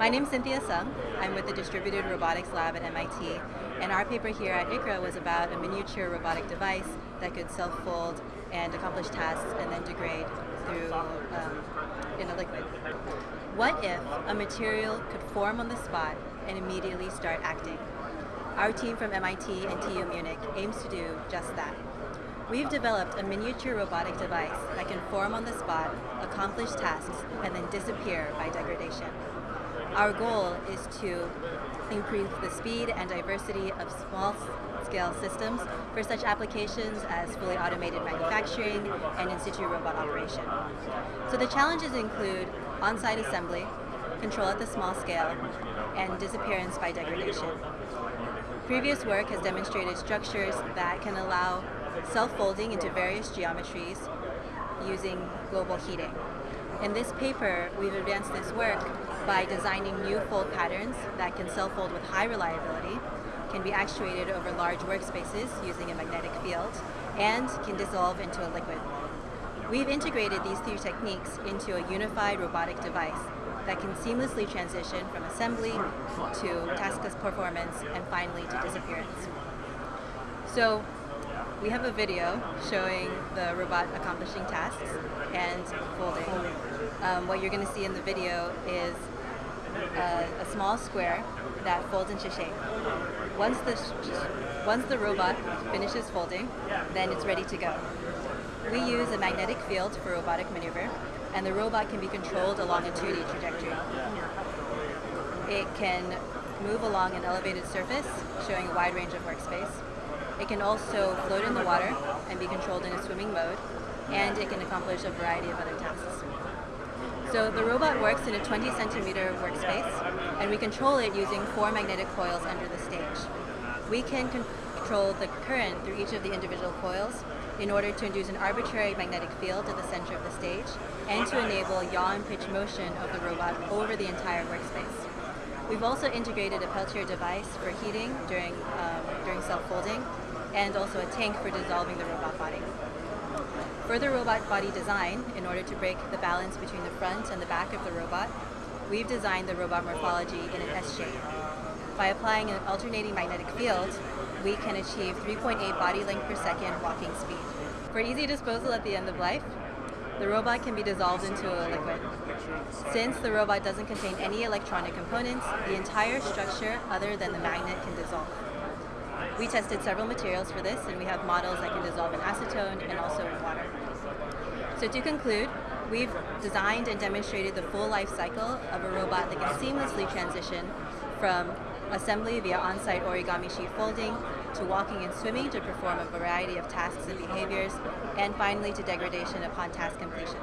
My name is Cynthia Sung. I'm with the Distributed Robotics Lab at MIT, and our paper here at ICRA was about a miniature robotic device that could self-fold and accomplish tasks and then degrade through um, in a liquid. What if a material could form on the spot and immediately start acting? Our team from MIT and TU Munich aims to do just that. We've developed a miniature robotic device that can form on the spot, accomplish tasks, and then disappear by degradation. Our goal is to improve the speed and diversity of small-scale systems for such applications as fully automated manufacturing and in-situ robot operation. So the challenges include on-site assembly, control at the small scale, and disappearance by degradation. Previous work has demonstrated structures that can allow self-folding into various geometries using global heating. In this paper, we've advanced this work by designing new fold patterns that can self-fold with high reliability, can be actuated over large workspaces using a magnetic field, and can dissolve into a liquid. We've integrated these three techniques into a unified robotic device that can seamlessly transition from assembly to taskless performance and finally to disappearance. So we have a video showing the robot accomplishing tasks and folding. Um, what you're going to see in the video is a, a, small square that folds into shape. Once the, once the robot finishes folding, then it's ready to go. We use a magnetic field for robotic maneuver, and the robot can be controlled along a 2D trajectory. It can move along an elevated surface, showing a wide range of workspace. It can also float in the water and be controlled in a swimming mode, and it can accomplish a variety of other tasks. So the robot works in a 20 centimeter workspace, and we control it using four magnetic coils under the stage. We can control the current through each of the individual coils in order to induce an arbitrary magnetic field at the center of the stage and to enable yaw and pitch motion of the robot over the entire workspace. We've also integrated a Peltier device for heating during, um, during self-folding and also a tank for dissolving the robot body. For the robot body design, in order to break the balance between the front and the back of the robot, we've designed the robot morphology in an S shape. By applying an alternating magnetic field, we can achieve 3.8 body length per second walking speed. For easy disposal at the end of life, the robot can be dissolved into a liquid. Since the robot doesn't contain any electronic components, the entire structure other than the magnet can dissolve. We tested several materials for this and we have models that can dissolve in acetone and also in water. So to conclude, we've designed and demonstrated the full life cycle of a robot that can seamlessly transition from assembly via on-site origami sheet folding, to walking and swimming to perform a variety of tasks and behaviors, and finally to degradation upon task completion.